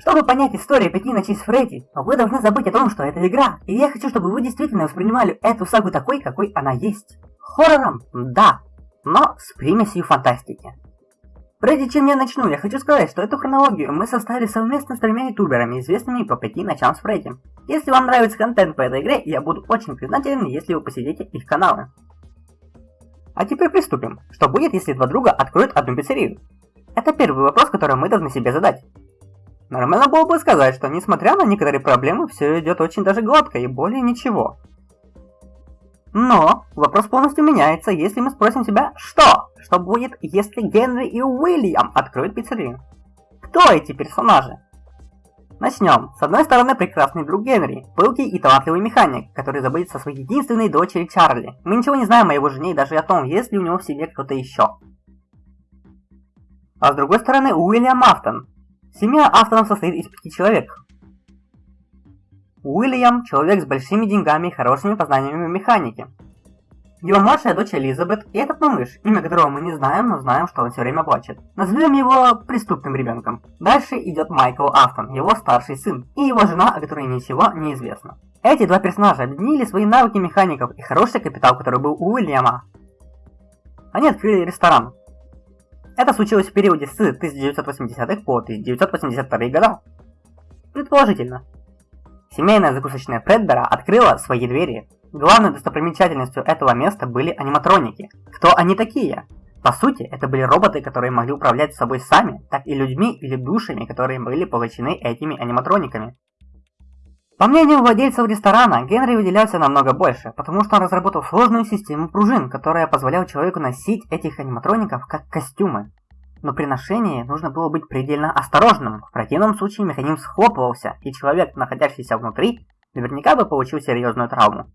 Чтобы понять историю пяти ночей с Фредди, вы должны забыть о том, что это игра. И я хочу, чтобы вы действительно воспринимали эту сагу такой, какой она есть. Хоррором? Да. Но с примесью фантастики. Прежде чем я начну, я хочу сказать, что эту хронологию мы составили совместно с тремя ютуберами, известными по пяти ночам с Фредди. Если вам нравится контент по этой игре, я буду очень признателен, если вы посетите их каналы. А теперь приступим. Что будет, если два друга откроют одну пиццерию? Это первый вопрос, который мы должны себе задать. Нормально было бы сказать, что несмотря на некоторые проблемы, все идет очень даже гладко и более ничего. Но вопрос полностью меняется, если мы спросим себя, что? Что будет, если Генри и Уильям откроют пиццерию? Кто эти персонажи? Начнем. С одной стороны, прекрасный друг Генри, пылкий и талантливый механик, который заботится о своей единственной дочери Чарли. Мы ничего не знаем о его жене и даже о том, есть ли у него в семье кто-то еще. А с другой стороны, Уильям Афтон, Семья Астонов состоит из пяти человек. Уильям – человек с большими деньгами и хорошими познаниями в механике. Его младшая дочь Элизабет и этот малыш, имя которого мы не знаем, но знаем, что он все время плачет. Назовем его преступным ребенком. Дальше идет Майкл Афтон, его старший сын, и его жена, о которой ничего не известно. Эти два персонажа объединили свои навыки механиков и хороший капитал, который был у Уильяма. Они открыли ресторан, это случилось в периоде с 1980-х по 1982 года. Предположительно. Семейная закусочная Фредбера открыла свои двери. Главной достопримечательностью этого места были аниматроники. Кто они такие? По сути, это были роботы, которые могли управлять собой сами, так и людьми или душами, которые были получены этими аниматрониками. По мнению владельцев ресторана, Генри выделялся намного больше, потому что он разработал сложную систему пружин, которая позволяла человеку носить этих аниматроников как костюмы. Но при ношении нужно было быть предельно осторожным, в противном случае механизм схлопывался, и человек, находящийся внутри, наверняка бы получил серьезную травму.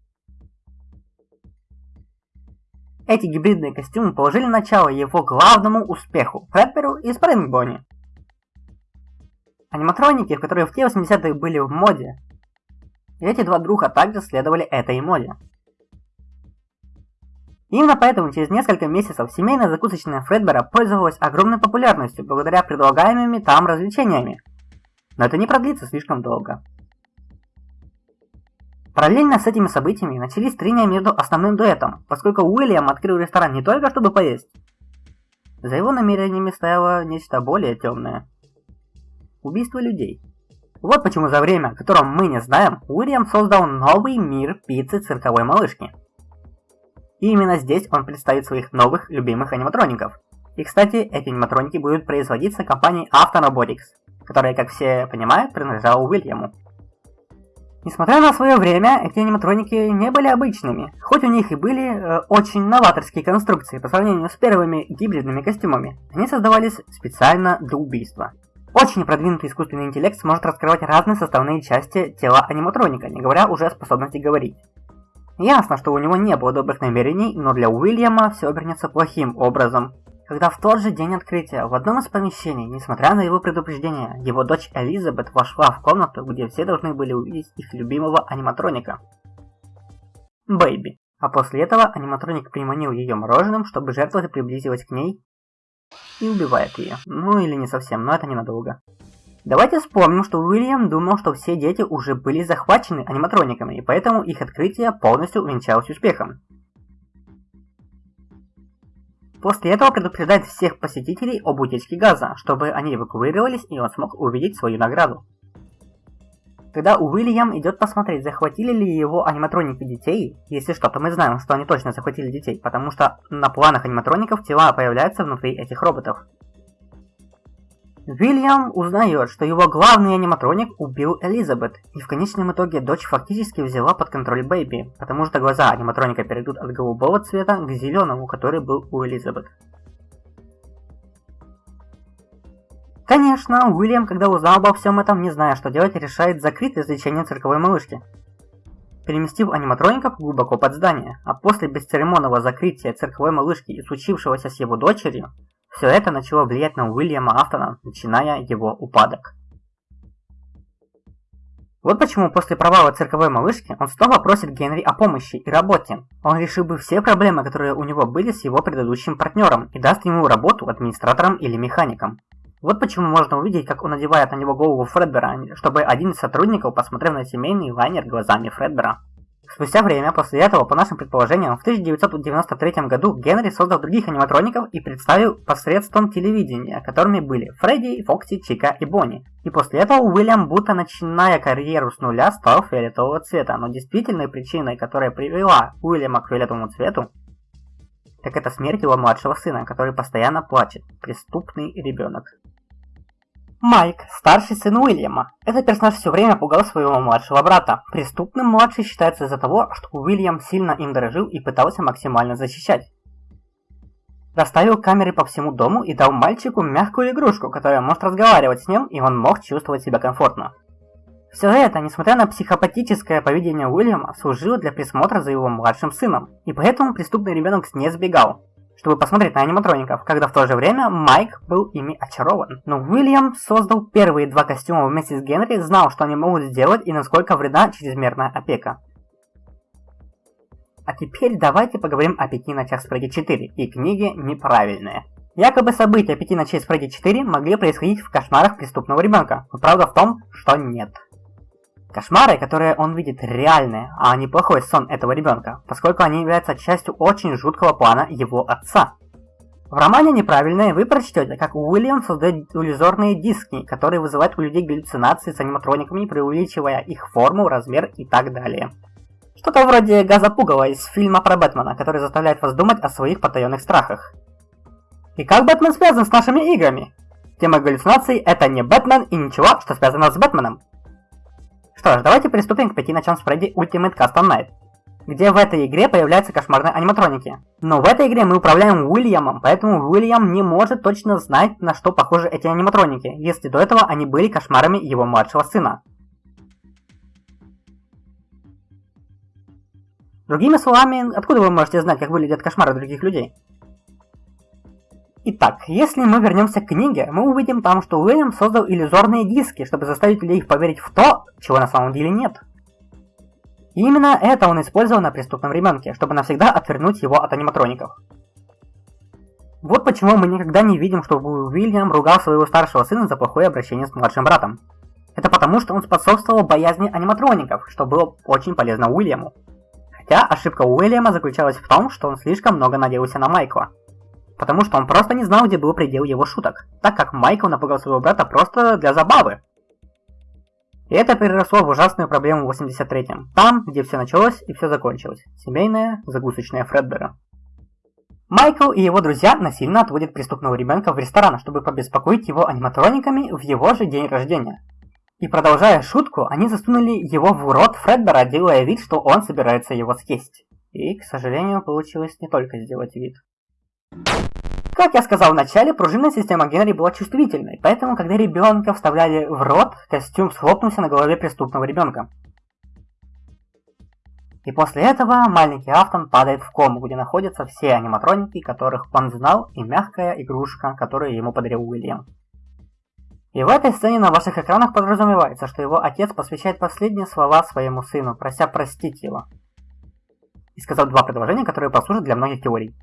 Эти гибридные костюмы положили начало его главному успеху – Фредберу и Спрингбоне. Аниматроники, которые в те 80-е были в моде, эти два друга также следовали этой моде. Именно поэтому через несколько месяцев семейная закусочная Фредбера пользовалась огромной популярностью благодаря предлагаемыми там развлечениями. Но это не продлится слишком долго. Параллельно с этими событиями начались трения между основным дуэтом, поскольку Уильям открыл ресторан не только чтобы поесть. За его намерениями стояло нечто более темное. Убийство людей. Вот почему за время, о мы не знаем, Уильям создал новый мир пиццы цирковой малышки. И именно здесь он представит своих новых любимых аниматроников. И кстати, эти аниматроники будут производиться компанией Autorobotics, которая, как все понимают, принадлежала Уильяму. Несмотря на свое время, эти аниматроники не были обычными, хоть у них и были э, очень новаторские конструкции по сравнению с первыми гибридными костюмами, они создавались специально для убийства. Очень продвинутый искусственный интеллект сможет раскрывать разные составные части тела аниматроника, не говоря уже о способности говорить. Ясно, что у него не было добрых намерений, но для Уильяма все обернется плохим образом. Когда в тот же день открытия в одном из помещений, несмотря на его предупреждение, его дочь Элизабет вошла в комнату, где все должны были увидеть их любимого аниматроника. Бэйби. А после этого аниматроник приманил ее мороженым, чтобы жертва приблизилась к ней и убивает ее. Ну или не совсем, но это ненадолго. Давайте вспомним, что Уильям думал, что все дети уже были захвачены аниматрониками, и поэтому их открытие полностью увенчалось успехом. После этого предупреждает всех посетителей об утечке газа, чтобы они эвакуировались и он смог увидеть свою награду. Когда Уильям идет посмотреть, захватили ли его аниматроники детей, если что, то мы знаем, что они точно захватили детей, потому что на планах аниматроников тела появляются внутри этих роботов. Уильям узнает, что его главный аниматроник убил Элизабет, и в конечном итоге дочь фактически взяла под контроль Бэйби, потому что глаза аниматроника перейдут от голубого цвета к зеленому, который был у Элизабет. Конечно, Уильям, когда узнал обо всем этом, не зная, что делать, решает закрыть развлечение цирковой малышки. Переместив аниматроников глубоко под здание, а после бесцеремонного закрытия цирковой малышки и случившегося с его дочерью, все это начало влиять на Уильяма Афтона, начиная его упадок. Вот почему после провала цирковой малышки он снова просит Генри о помощи и работе. Он решил бы все проблемы, которые у него были с его предыдущим партнером, и даст ему работу администратором или механиком. Вот почему можно увидеть, как он надевает на него голову Фредбера, чтобы один из сотрудников посмотрел на семейный лайнер глазами Фредбера. Спустя время после этого, по нашим предположениям, в 1993 году Генри создал других аниматроников и представил посредством телевидения, которыми были Фредди, Фокси, Чика и Бонни. И после этого Уильям, будто начиная карьеру с нуля, стал фиолетового цвета. Но действительной причиной, которая привела Уильяма к фиолетовому цвету, так это смерть его младшего сына, который постоянно плачет. Преступный ребенок. Майк, старший сын Уильяма. Этот персонаж все время пугал своего младшего брата. Преступным младший считается из-за того, что Уильям сильно им дорожил и пытался максимально защищать. Расставил камеры по всему дому и дал мальчику мягкую игрушку, которая может разговаривать с ним, и он мог чувствовать себя комфортно. Все это, несмотря на психопатическое поведение Уильяма, служило для присмотра за его младшим сыном, и поэтому преступный ребенок не сбегал чтобы посмотреть на аниматроников, когда в то же время Майк был ими очарован. Но Уильям создал первые два костюма вместе с Генри, знал, что они могут сделать и насколько вредна чрезмерная опека. А теперь давайте поговорим о пяти ночах с Фредди 4 и книге «Неправильные». Якобы события пяти ночей с Фредди 4 могли происходить в кошмарах преступного ребенка, но правда в том, что нет. Кошмары, которые он видит, реальные, а не плохой сон этого ребенка, поскольку они являются частью очень жуткого плана его отца. В романе «Неправильные» вы прочтете, как Уильям создает иллюзорные диски, которые вызывают у людей галлюцинации с аниматрониками, преувеличивая их форму, размер и так далее. Что-то вроде газа пугала из фильма про Бэтмена, который заставляет вас думать о своих потаенных страхах. И как Бэтмен связан с нашими играми? Тема галлюцинаций – это не Бэтмен и ничего, что связано с Бэтменом. Что ж, давайте приступим к пяти ночам с Фредди Ultimate Custom Night, где в этой игре появляются кошмарные аниматроники. Но в этой игре мы управляем Уильямом, поэтому Уильям не может точно знать, на что похожи эти аниматроники, если до этого они были кошмарами его младшего сына. Другими словами, откуда вы можете знать, как выглядят кошмары других людей? Итак, если мы вернемся к книге, мы увидим там, что Уильям создал иллюзорные диски, чтобы заставить людей поверить в то, чего на самом деле нет. И именно это он использовал на преступном ребенке, чтобы навсегда отвернуть его от аниматроников. Вот почему мы никогда не видим, чтобы Уильям ругал своего старшего сына за плохое обращение с младшим братом. Это потому, что он способствовал боязни аниматроников, что было очень полезно Уильяму. Хотя ошибка Уильяма заключалась в том, что он слишком много надеялся на Майкла потому что он просто не знал, где был предел его шуток, так как Майкл напугал своего брата просто для забавы. И это переросло в ужасную проблему в 83-м, там, где все началось и все закончилось. Семейная загусочная Фредбера. Майкл и его друзья насильно отводят преступного ребенка в ресторан, чтобы побеспокоить его аниматрониками в его же день рождения. И продолжая шутку, они засунули его в рот Фредбера, делая вид, что он собирается его съесть. И, к сожалению, получилось не только сделать вид. Как я сказал в начале, пружинная система Генри была чувствительной, поэтому, когда ребенка вставляли в рот, костюм схлопнулся на голове преступного ребенка. И после этого маленький Афтон падает в кому, где находятся все аниматроники, которых он знал, и мягкая игрушка, которую ему подарил Уильям. И в этой сцене на ваших экранах подразумевается, что его отец посвящает последние слова своему сыну, прося простить его. И сказал два предложения, которые послужат для многих теорий.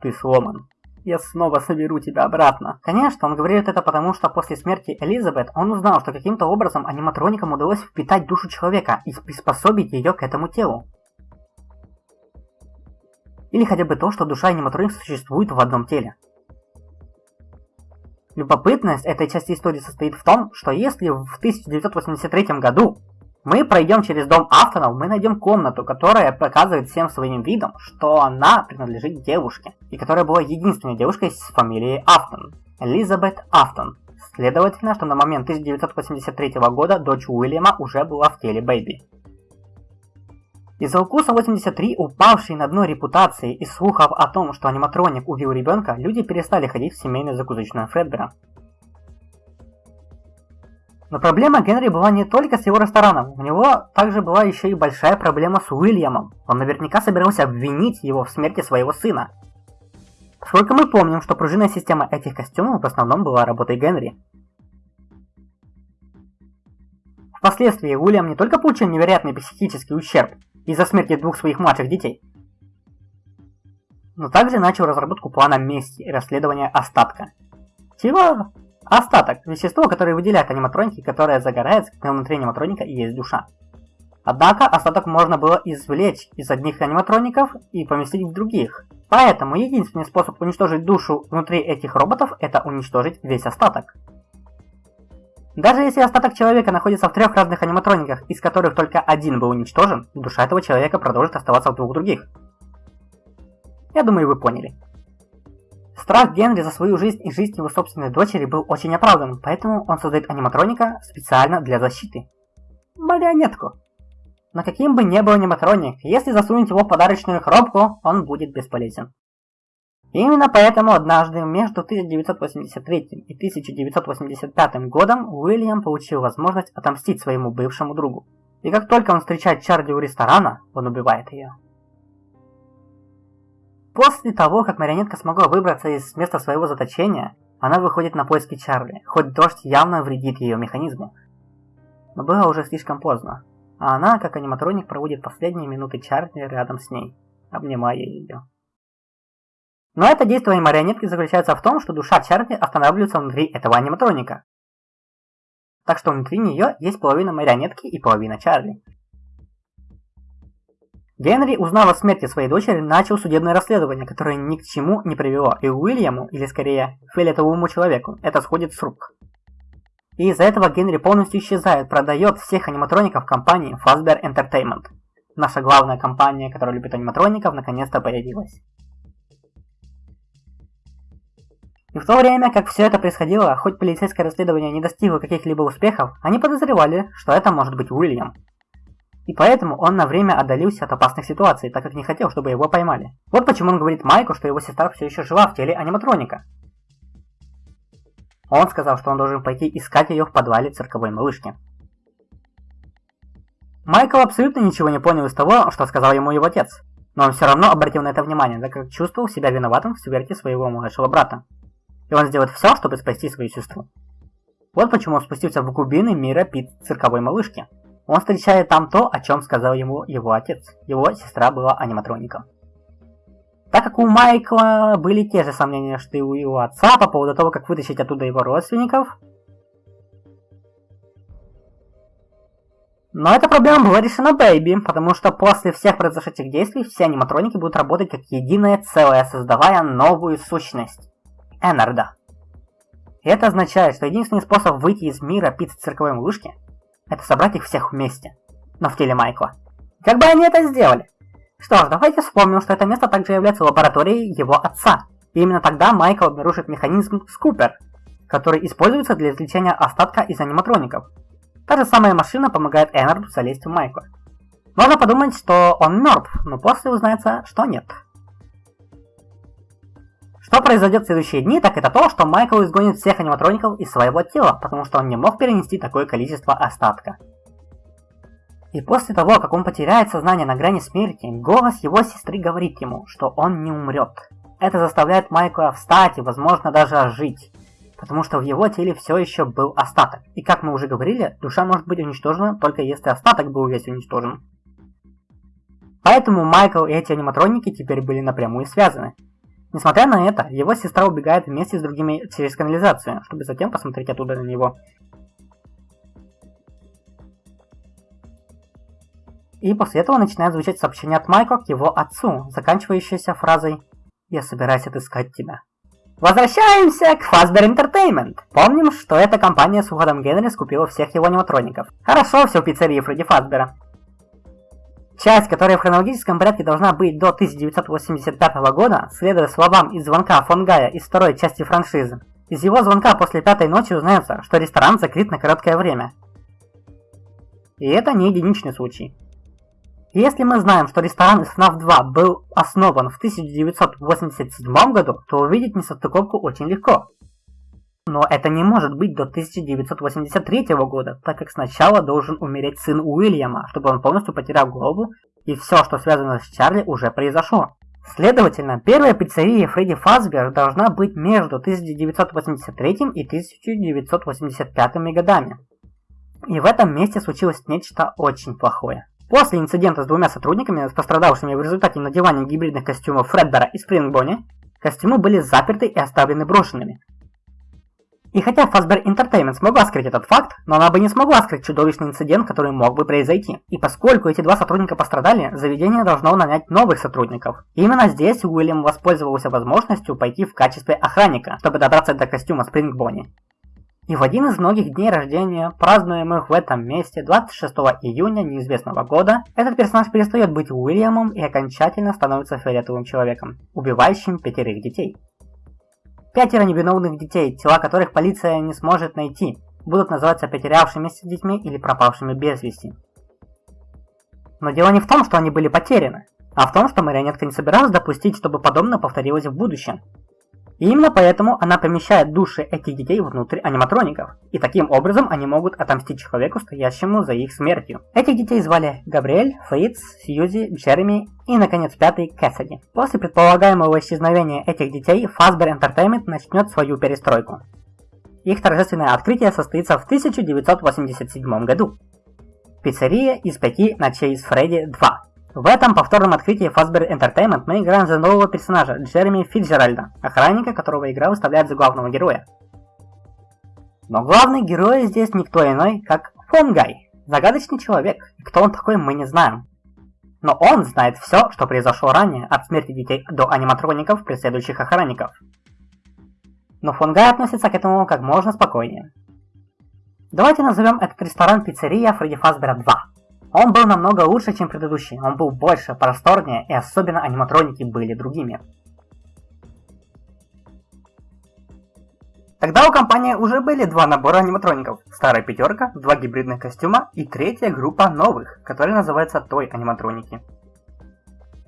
Ты сломан. Я снова соберу тебя обратно. Конечно, он говорит это потому, что после смерти Элизабет он узнал, что каким-то образом аниматроникам удалось впитать душу человека и приспособить ее к этому телу. Или хотя бы то, что душа аниматроника существует в одном теле. Любопытность этой части истории состоит в том, что если в 1983 году мы пройдем через дом Афтонов, мы найдем комнату, которая показывает всем своим видом, что она принадлежит девушке, и которая была единственной девушкой с фамилией Афтон, Элизабет Афтон. Следовательно, что на момент 1983 года дочь Уильяма уже была в теле Бэйби. Из-за укуса 83, упавшей на дно репутации и слухов о том, что аниматроник убил ребенка, люди перестали ходить в семейную закусочную Фредбера. Но проблема Генри была не только с его рестораном, у него также была еще и большая проблема с Уильямом. Он наверняка собирался обвинить его в смерти своего сына. Поскольку мы помним, что пружинная система этих костюмов в основном была работой Генри. Впоследствии Уильям не только получил невероятный психический ущерб из-за смерти двух своих младших детей, но также начал разработку плана мести и расследования остатка, Чего? Остаток – вещество, которое выделяет аниматроники, которое загорается, когда внутри аниматроника есть душа. Однако остаток можно было извлечь из одних аниматроников и поместить в других. Поэтому единственный способ уничтожить душу внутри этих роботов – это уничтожить весь остаток. Даже если остаток человека находится в трех разных аниматрониках, из которых только один был уничтожен, душа этого человека продолжит оставаться в двух других. Я думаю, вы поняли. Страх Генри за свою жизнь и жизнь его собственной дочери был очень оправдан, поэтому он создает аниматроника специально для защиты. Марионетку. Но каким бы ни был аниматроник, если засунуть его в подарочную коробку, он будет бесполезен. Именно поэтому однажды между 1983 и 1985 годом Уильям получил возможность отомстить своему бывшему другу. И как только он встречает Чарли у ресторана, он убивает ее. После того, как марионетка смогла выбраться из места своего заточения, она выходит на поиски Чарли, хоть дождь явно вредит ее механизму. Но было уже слишком поздно, а она, как аниматроник, проводит последние минуты Чарли рядом с ней, обнимая ее. Но это действие марионетки заключается в том, что душа Чарли останавливается внутри этого аниматроника. Так что внутри нее есть половина марионетки и половина Чарли. Генри, узнав о смерти своей дочери, начал судебное расследование, которое ни к чему не привело, и Уильяму, или скорее фиолетовому человеку, это сходит с рук. И из-за этого Генри полностью исчезает, продает всех аниматроников компании Fazbear Entertainment. Наша главная компания, которая любит аниматроников, наконец-то появилась. И в то время, как все это происходило, хоть полицейское расследование не достигло каких-либо успехов, они подозревали, что это может быть Уильям. И поэтому он на время отдалился от опасных ситуаций, так как не хотел, чтобы его поймали. Вот почему он говорит Майку, что его сестра все еще жива в теле аниматроника. Он сказал, что он должен пойти искать ее в подвале цирковой малышки. Майкл абсолютно ничего не понял из того, что сказал ему его отец. Но он все равно обратил на это внимание, так как чувствовал себя виноватым в смерти своего младшего брата. И он сделает все, чтобы спасти свою сестру. Вот почему он спустился в глубины мира Пит цирковой малышки. Он встречает там то, о чем сказал ему его отец. Его сестра была аниматроником. Так как у Майкла были те же сомнения, что и у его отца по поводу того, как вытащить оттуда его родственников, Но эта проблема была решена Бэйби, потому что после всех произошедших действий все аниматроники будут работать как единое целое, создавая новую сущность. Энарда. И это означает, что единственный способ выйти из мира пиццы цирковой малышки это собрать их всех вместе, но в теле Майкла. Как бы они это сделали? Что ж, давайте вспомним, что это место также является лабораторией его отца. И именно тогда Майкл обнаружит механизм Скупер, который используется для извлечения остатка из аниматроников. Та же самая машина помогает Эннарду залезть в Майкла. Можно подумать, что он мертв, но после узнается, что нет. Что произойдет в следующие дни, так это то, что Майкл изгонит всех аниматроников из своего тела, потому что он не мог перенести такое количество остатка. И после того, как он потеряет сознание на грани смерти, голос его сестры говорит ему, что он не умрет. Это заставляет Майкла встать и, возможно, даже ожить, потому что в его теле все еще был остаток. И как мы уже говорили, душа может быть уничтожена только если остаток был весь уничтожен. Поэтому Майкл и эти аниматроники теперь были напрямую связаны. Несмотря на это, его сестра убегает вместе с другими через канализацию, чтобы затем посмотреть оттуда на него. И после этого начинает звучать сообщение от Майкла к его отцу, заканчивающееся фразой «Я собираюсь отыскать тебя». Возвращаемся к Fazbear Entertainment. Помним, что эта компания с уходом Генри скупила всех его аниматроников. Хорошо все в пиццерии Фредди Фазбера. Часть, которая в хронологическом порядке должна быть до 1985 года, следуя словам из звонка фон Гая из второй части франшизы. Из его звонка после пятой ночи узнается, что ресторан закрыт на короткое время. И это не единичный случай. Если мы знаем, что ресторан из FNAF 2 был основан в 1987 году, то увидеть несостыковку очень легко. Но это не может быть до 1983 года, так как сначала должен умереть сын Уильяма, чтобы он полностью потерял голову, и все, что связано с Чарли, уже произошло. Следовательно, первая пиццерия Фредди Фазбер должна быть между 1983 и 1985 годами. И в этом месте случилось нечто очень плохое. После инцидента с двумя сотрудниками, пострадавшими в результате надевания гибридных костюмов Фредбера и Спрингбони, костюмы были заперты и оставлены брошенными. И хотя Fazbear Entertainment смогла скрыть этот факт, но она бы не смогла скрыть чудовищный инцидент, который мог бы произойти. И поскольку эти два сотрудника пострадали, заведение должно нанять новых сотрудников. И именно здесь Уильям воспользовался возможностью пойти в качестве охранника, чтобы добраться до костюма Спринг Бонни. И в один из многих дней рождения, празднуемых в этом месте 26 июня неизвестного года, этот персонаж перестает быть Уильямом и окончательно становится фиолетовым человеком, убивающим пятерых детей. Пятеро невиновных детей, тела которых полиция не сможет найти, будут называться потерявшимися детьми или пропавшими без вести. Но дело не в том, что они были потеряны, а в том, что марионетка не собиралась допустить, чтобы подобное повторилось в будущем. И именно поэтому она помещает души этих детей внутрь аниматроников, и таким образом они могут отомстить человеку, стоящему за их смертью. Этих детей звали Габриэль, Фриц, Сьюзи, Джереми и, наконец, пятый Кэссиди. После предполагаемого исчезновения этих детей Fazbear Entertainment начнет свою перестройку. Их торжественное открытие состоится в 1987 году. Пиццерия из пяти ночей с Фредди 2. В этом повторном открытии Fazbear Entertainment мы играем за нового персонажа, Джереми Фитджеральда, охранника, которого игра выставляет за главного героя. Но главный герой здесь никто иной, как Фонгай, загадочный человек, и кто он такой мы не знаем. Но он знает все, что произошло ранее, от смерти детей до аниматроников, преследующих охранников. Но Фонгай относится к этому как можно спокойнее. Давайте назовем этот ресторан пиццерия Фредди Фазбера 2. Он был намного лучше, чем предыдущий, он был больше, просторнее, и особенно аниматроники были другими. Тогда у компании уже были два набора аниматроников. Старая пятерка, два гибридных костюма и третья группа новых, которые называются Той аниматроники.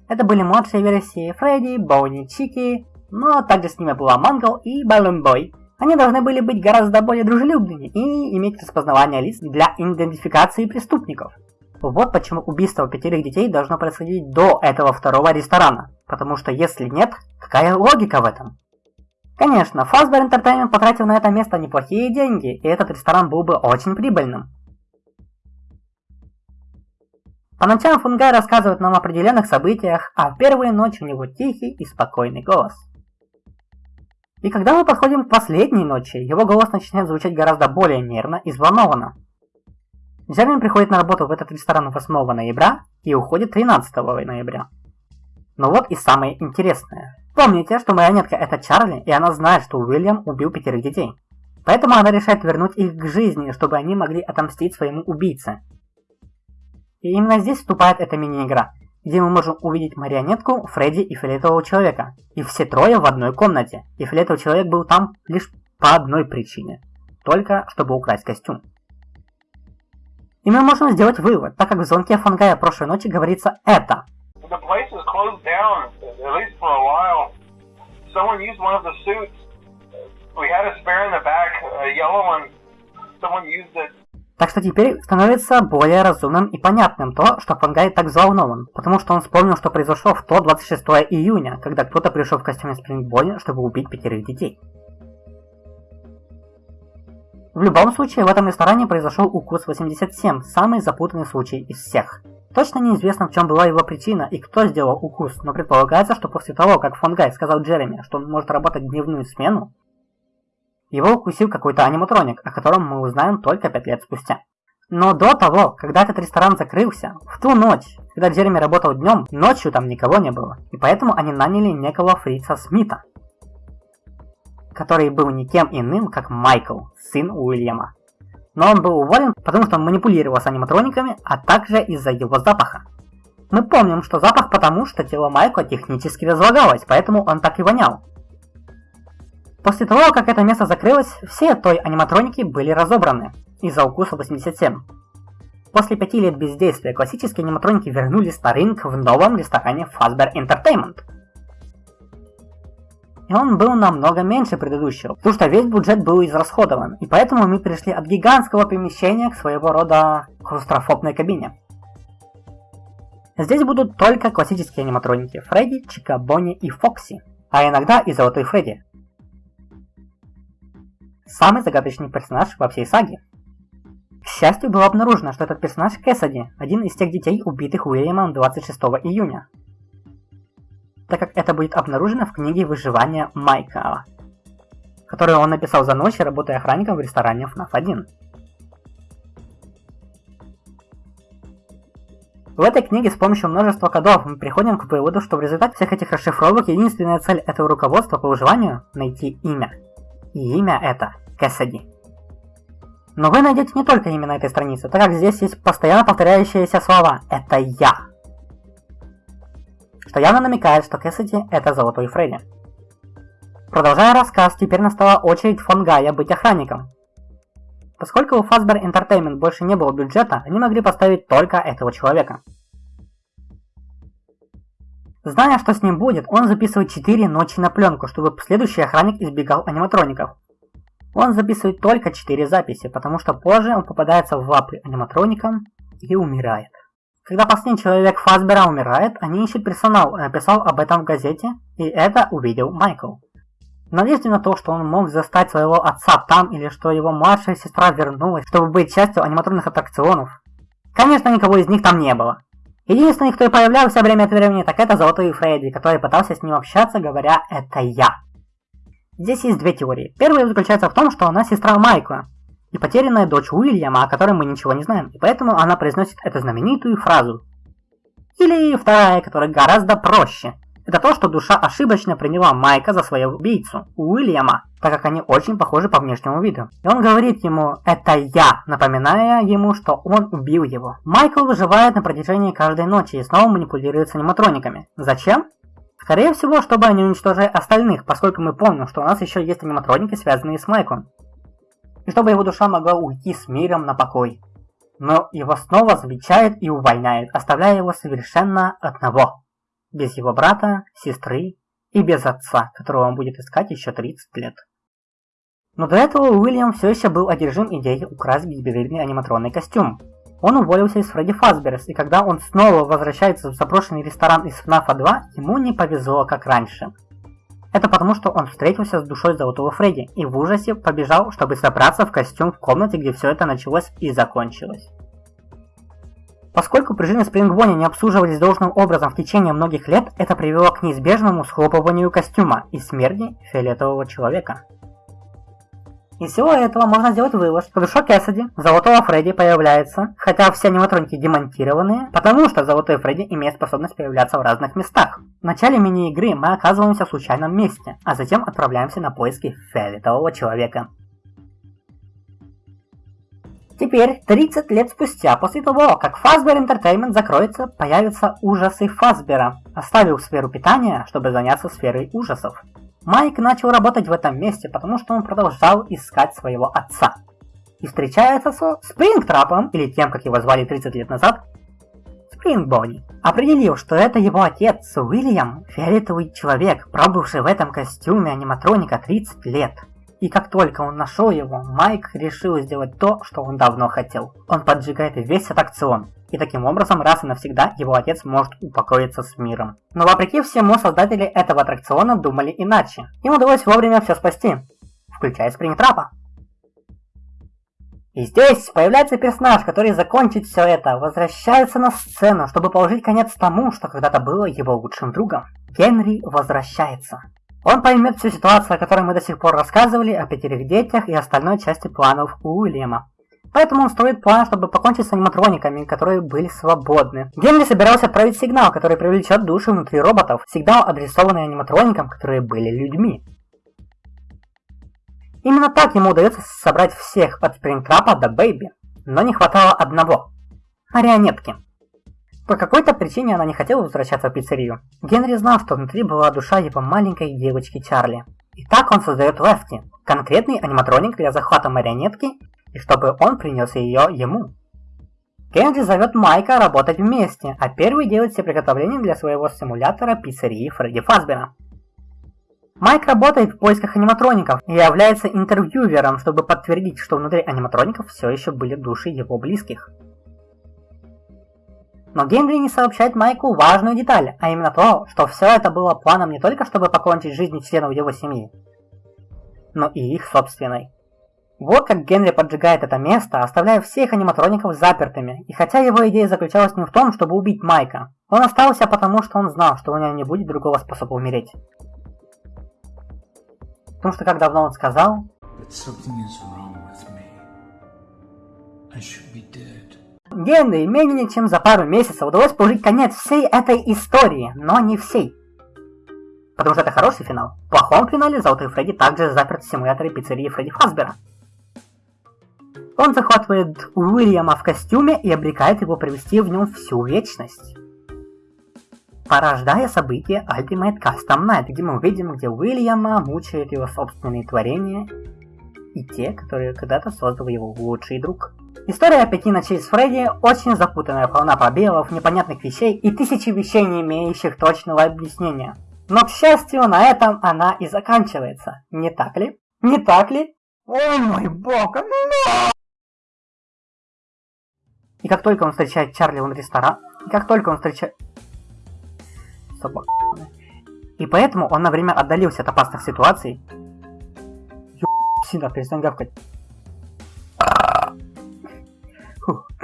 Это были младшие версии Фредди, Боуни, Чики, но также с ними была Мангл и Баллон Бой. Они должны были быть гораздо более дружелюбными и иметь распознавание лиц для идентификации преступников. Вот почему убийство пятерых детей должно происходить до этого второго ресторана. Потому что если нет, какая логика в этом? Конечно, Fazbear Entertainment потратил на это место неплохие деньги, и этот ресторан был бы очень прибыльным. По ночам Фунгай рассказывает нам о определенных событиях, а в первую ночь у него тихий и спокойный голос. И когда мы подходим к последней ночи, его голос начинает звучать гораздо более нервно и взволнованно. Джерми приходит на работу в этот ресторан 8 ноября и уходит 13 ноября. Но вот и самое интересное. Помните, что марионетка это Чарли, и она знает, что Уильям убил пятерых детей. Поэтому она решает вернуть их к жизни, чтобы они могли отомстить своему убийце. И именно здесь вступает эта мини-игра, где мы можем увидеть марионетку, Фредди и фиолетового человека. И все трое в одной комнате. И фиолетовый человек был там лишь по одной причине. Только чтобы украсть костюм. И мы можем сделать вывод, так как в звонке Фангая прошлой ночи говорится это. Так что теперь становится более разумным и понятным то, что Фангай так взволнован, потому что он вспомнил, что произошло в то 26 июня, когда кто-то пришел в костюме Спрингбони, чтобы убить пятерых детей. В любом случае, в этом ресторане произошел укус 87, самый запутанный случай из всех. Точно неизвестно, в чем была его причина и кто сделал укус, но предполагается, что после того, как Фонгай сказал Джереми, что он может работать дневную смену, его укусил какой-то аниматроник, о котором мы узнаем только 5 лет спустя. Но до того, когда этот ресторан закрылся, в ту ночь, когда Джереми работал днем, ночью там никого не было, и поэтому они наняли некого Фрица Смита, который был никем иным, как Майкл, сын Уильяма. Но он был уволен, потому что он манипулировал с аниматрониками, а также из-за его запаха. Мы помним, что запах потому, что тело Майкла технически разлагалось, поэтому он так и вонял. После того, как это место закрылось, все той аниматроники были разобраны из-за укуса 87. После пяти лет бездействия классические аниматроники вернулись на рынок в новом ресторане Fazbear Entertainment – он был намного меньше предыдущего, потому что весь бюджет был израсходован, и поэтому мы перешли от гигантского помещения к своего рода клаустрофобной кабине. Здесь будут только классические аниматроники Фредди, Чика, Бонни и Фокси, а иногда и Золотой Фредди. Самый загадочный персонаж во всей саге. К счастью, было обнаружено, что этот персонаж Кэссиди, один из тех детей, убитых Уильямом 26 июня, так как это будет обнаружено в книге выживания Майка. которую он написал за ночь, работая охранником в ресторане FNAF 1. В этой книге с помощью множества кодов мы приходим к выводу, что в результате всех этих расшифровок единственная цель этого руководства по выживанию – найти имя. И имя это Кэссиди. Но вы найдете не только имя на этой странице, так как здесь есть постоянно повторяющиеся слова «это я», что явно намекает, что Кэссиди – это Золотой Фредди. Продолжая рассказ, теперь настала очередь фон Гая быть охранником. Поскольку у Fazbear Entertainment больше не было бюджета, они могли поставить только этого человека. Зная, что с ним будет, он записывает 4 ночи на пленку, чтобы следующий охранник избегал аниматроников. Он записывает только 4 записи, потому что позже он попадается в лапы аниматроникам и умирает. Когда последний человек Фазбера умирает, они ищут персонал, написал об этом в газете, и это увидел Майкл. В надежде на то, что он мог застать своего отца там, или что его младшая сестра вернулась, чтобы быть частью аниматронных аттракционов. Конечно, никого из них там не было. Единственный, кто появлялся время от времени, так это Золотой Фредди, который пытался с ним общаться, говоря «это я». Здесь есть две теории. Первая заключается в том, что она сестра Майкла и потерянная дочь Уильяма, о которой мы ничего не знаем, и поэтому она произносит эту знаменитую фразу. Или вторая, которая гораздо проще – это то, что душа ошибочно приняла Майка за своего убийцу, Уильяма, так как они очень похожи по внешнему виду. И он говорит ему «это я», напоминая ему, что он убил его. Майкл выживает на протяжении каждой ночи и снова манипулирует с аниматрониками. Зачем? Скорее всего, чтобы они уничтожили остальных, поскольку мы помним, что у нас еще есть аниматроники, связанные с Майклом. И чтобы его душа могла уйти с миром на покой. Но его снова замечает и увольняет, оставляя его совершенно одного без его брата, сестры и без отца, которого он будет искать еще 30 лет. Но до этого Уильям все еще был одержим идеей украсть безбедный аниматронный костюм. Он уволился из Фредди Фазберс, и когда он снова возвращается в заброшенный ресторан из FNAF 2, ему не повезло, как раньше. Это потому, что он встретился с душой Золотого Фредди и в ужасе побежал, чтобы собраться в костюм в комнате, где все это началось и закончилось. Поскольку пружины Спрингбони не обслуживались должным образом в течение многих лет, это привело к неизбежному схлопыванию костюма и смерти фиолетового человека. Из всего этого можно сделать вывод, что душа Кэссиди, Золотого Фредди, появляется, хотя все аниматроники демонтированные, потому что Золотой Фредди имеет способность появляться в разных местах. В начале мини-игры мы оказываемся в случайном месте, а затем отправляемся на поиски фиолетового человека. Теперь, 30 лет спустя, после того, как Fazbear Entertainment закроется, появятся ужасы Фазбера, оставив сферу питания, чтобы заняться сферой ужасов. Майк начал работать в этом месте, потому что он продолжал искать своего отца. И встречается со Спрингтрапом, или тем, как его звали 30 лет назад, Спрингбони. Определив, что это его отец Уильям, фиолетовый человек, пробывший в этом костюме аниматроника 30 лет. И как только он нашел его, Майк решил сделать то, что он давно хотел. Он поджигает весь аттракцион. И таким образом, раз и навсегда, его отец может упокоиться с миром. Но вопреки всему, создатели этого аттракциона думали иначе. Им удалось вовремя все спасти, включая Спрингтрапа. И здесь появляется персонаж, который закончит все это, возвращается на сцену, чтобы положить конец тому, что когда-то было его лучшим другом. Генри возвращается. Он поймет всю ситуацию, о которой мы до сих пор рассказывали, о пятерых детях и остальной части планов Уильяма. Поэтому он строит план, чтобы покончить с аниматрониками, которые были свободны. Генри собирался отправить сигнал, который привлечет души внутри роботов. Сигнал, адресованный аниматроникам, которые были людьми. Именно так ему удается собрать всех от Спрингтрапа до Бэйби. Но не хватало одного. Марионетки. По какой-то причине она не хотела возвращаться в пиццерию. Генри знал, что внутри была душа его маленькой девочки Чарли. И так он создает Лефти, конкретный аниматроник для захвата марионетки, и чтобы он принес ее ему. Генри зовет Майка работать вместе, а первый делает все приготовления для своего симулятора пиццерии Фредди Фазбера. Майк работает в поисках аниматроников и является интервьювером, чтобы подтвердить, что внутри аниматроников все еще были души его близких. Но Генри не сообщает Майку важную деталь, а именно то, что все это было планом не только чтобы покончить жизнь членов его семьи, но и их собственной. Вот как Генри поджигает это место, оставляя всех аниматроников запертыми, и хотя его идея заключалась не в том, чтобы убить Майка, он остался потому, что он знал, что у него не будет другого способа умереть. Потому что как давно он сказал, Генри менее чем за пару месяцев удалось положить конец всей этой истории, но не всей. Потому что это хороший финал. В плохом финале Золотой Фредди также заперт в симуляторе пиццерии Фредди Фазбера. Он захватывает Уильяма в костюме и обрекает его провести в нем всю вечность. Порождая события Ultimate Custom Night, где мы увидим, где Уильяма мучают его собственные творения и те, которые когда-то создал его лучший друг. История пяти ночей с Фредди очень запутанная, полна пробелов, непонятных вещей и тысячи вещей, не имеющих точного объяснения. Но, к счастью, на этом она и заканчивается. Не так ли? Не так ли? О мой бог, no! И как только он встречает Чарли в ресторан, и как только он встречает... Собака. И поэтому он на время отдалился от опасных ситуаций. Ё... Сина, перестань гавкать.